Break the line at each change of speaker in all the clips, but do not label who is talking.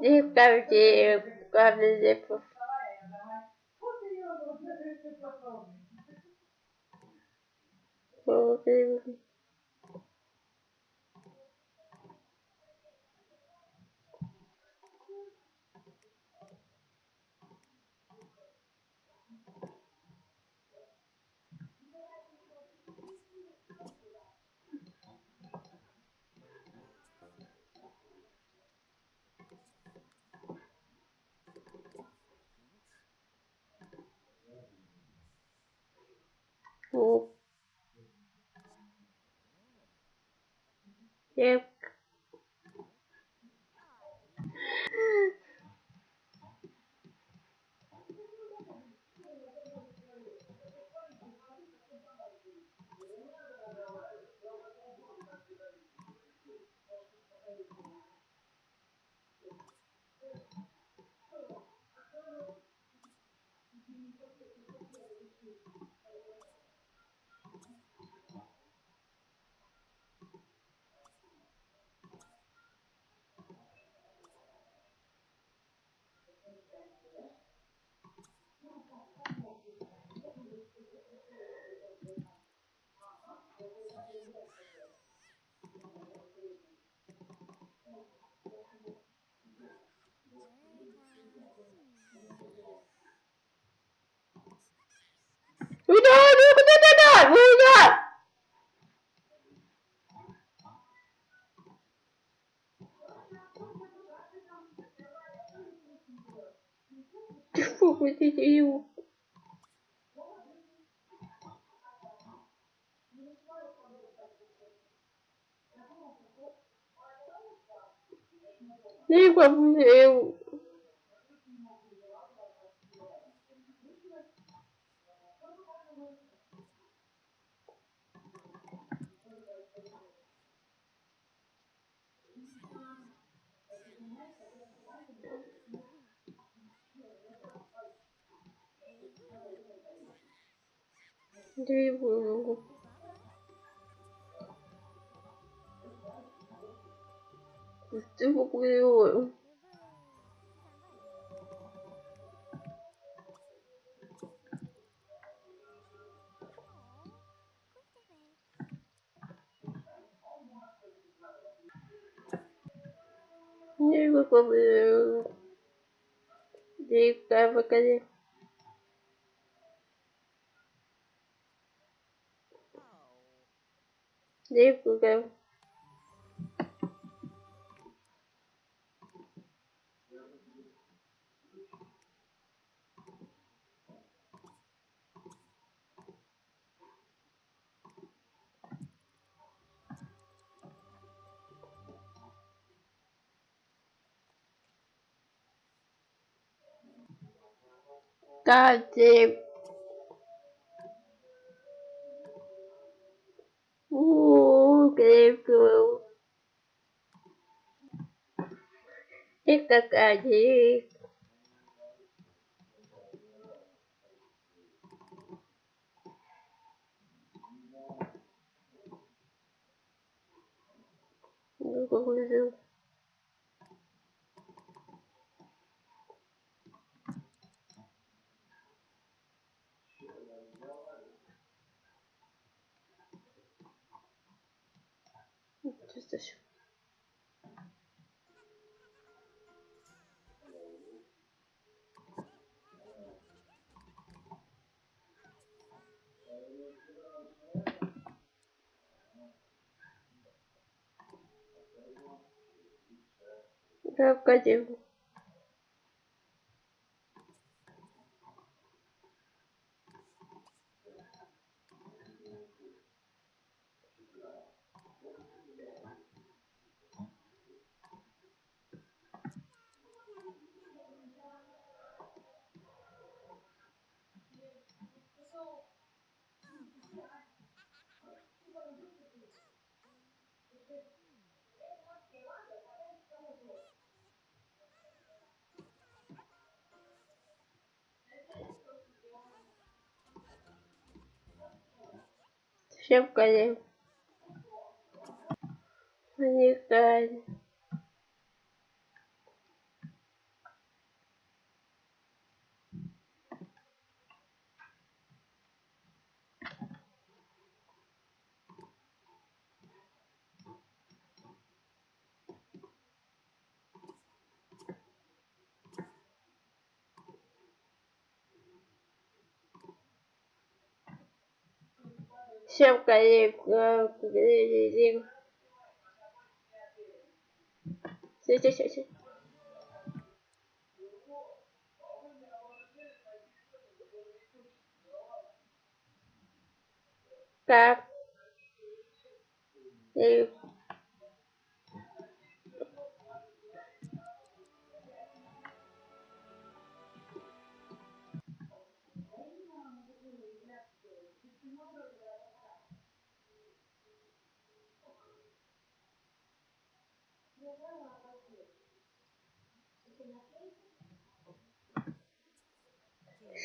Никакие карликов. Окей. thuộc tiếp Udah, udah, udah, udah, udah, udah. Фу, eu. Nem como eu. Тревогу. Тревогу. Не выполняю. Дикая покажи. Дикая. Leave Google. God, Dave. cứu, April. Tiktok à chị Google Да, погоди. Крокодил. Щепкали. Уникально. Всем все, все. Так. И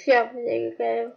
Всем коллегам.